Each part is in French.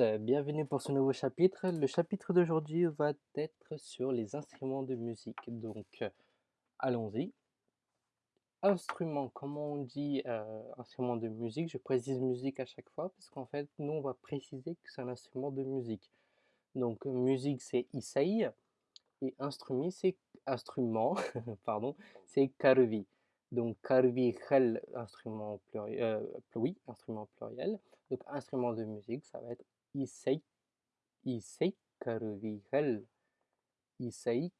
euh, bienvenue pour ce nouveau chapitre. Le chapitre d'aujourd'hui va être sur les instruments de musique. Donc, euh, allons-y. Instrument, comment on dit euh, instrument de musique? Je précise musique à chaque fois parce qu'en fait, nous, on va préciser que c'est un instrument de musique. Donc, musique, c'est isei et instrument, c'est instrument, pardon, c'est. Donc, karvi, instrument pluriel, oui, instrument pluriel. Donc, instrument de musique, ça va être isei, isei karuvigal, isei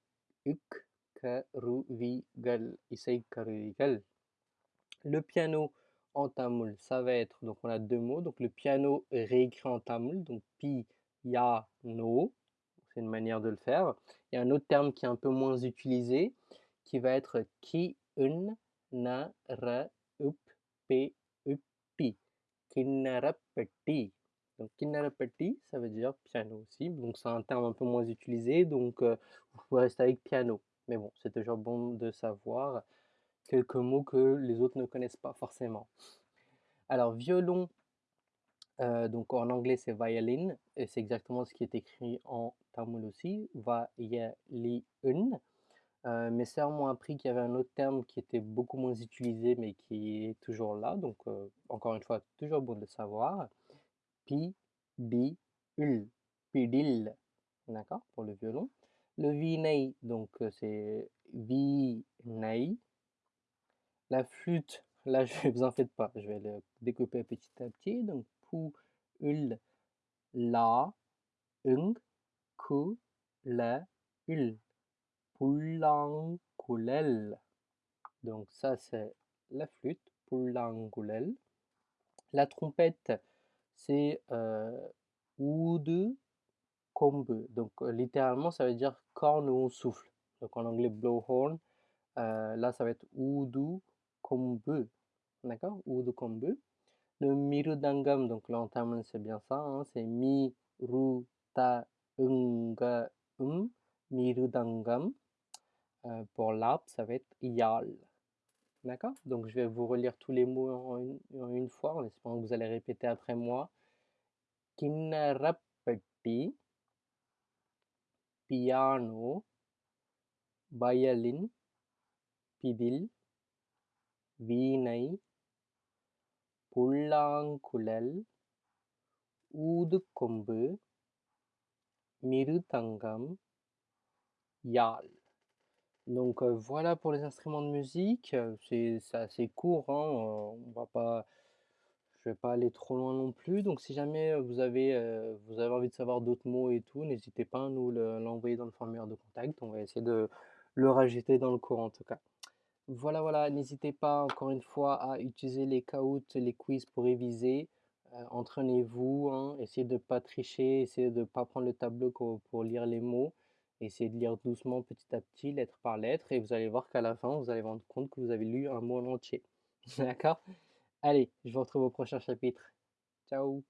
uk karuvigal, isei karuvigal. Le piano en tamoul, ça va être, donc on a deux mots, donc le piano réécrit en tamoul, donc pi, ya, no, c'est une manière de le faire. Il y a un autre terme qui est un peu moins utilisé, qui va être ki, un, up, pe, pi. Kinnarapatti. Donc ça veut dire piano aussi. Donc c'est un terme un peu moins utilisé, donc euh, vous pouvez rester avec piano. Mais bon, c'est toujours bon de savoir quelques mots que les autres ne connaissent pas forcément. Alors violon, euh, donc en anglais c'est violin, et c'est exactement ce qui est écrit en tamoul aussi, va-ya-li-un. Euh, mes sœurs m'ont appris qu'il y avait un autre terme qui était beaucoup moins utilisé, mais qui est toujours là. Donc, euh, encore une fois, toujours bon de le savoir. Pi, bi, ul, pidil. D'accord? Pour le violon. Le vinei, donc euh, c'est vi, nei. La flûte, là, je vous en faites pas. Je vais le découper petit à petit. Donc, pou, ul, la, ung, ku, la, ul. Pullangulel. Donc ça c'est la flûte, Pullangulel. La trompette c'est euh. Donc euh, littéralement ça veut dire corne où on souffle. Donc en anglais blowhorn. Euh, là ça va être Oudu Kombu. D'accord? Oudu Kombu. Le Mirudangam, donc l'entame c'est bien ça, hein, c'est Mi, Ru, Ta, Mirudangam. Euh, pour l'arbre, ça va être yal. D'accord Donc je vais vous relire tous les mots en une, fois, en espérant que vous allez répéter après moi. Kinnarapatti, piano, violin, pidil, வீணை புல்லாங்குழல் ஊதுகொம்பு மிருதங்கம் யாழ் donc voilà pour les instruments de musique, c'est assez court, hein, on va pas je vais pas aller trop loin non plus, donc si jamais vous avez, envie de savoir d'autres mots et tout, n'hésitez pas à nous l'envoyer dans le formulaire de contact, on va essayer de le rajouter dans le cours en tout cas. Voilà, voilà, n'hésitez pas encore une fois à utiliser les caouts, les quiz pour réviser, entraînez-vous, hein, essayez de ne pas tricher, essayez de ne pas prendre le tableau pour lire les mots. Essayez de lire doucement petit à petit, lettre par lettre, et vous allez voir qu'à la fin, vous allez rendre compte que vous avez lu un mot en entier. D'accord? Allez, je vous retrouve au prochain chapitre. Ciao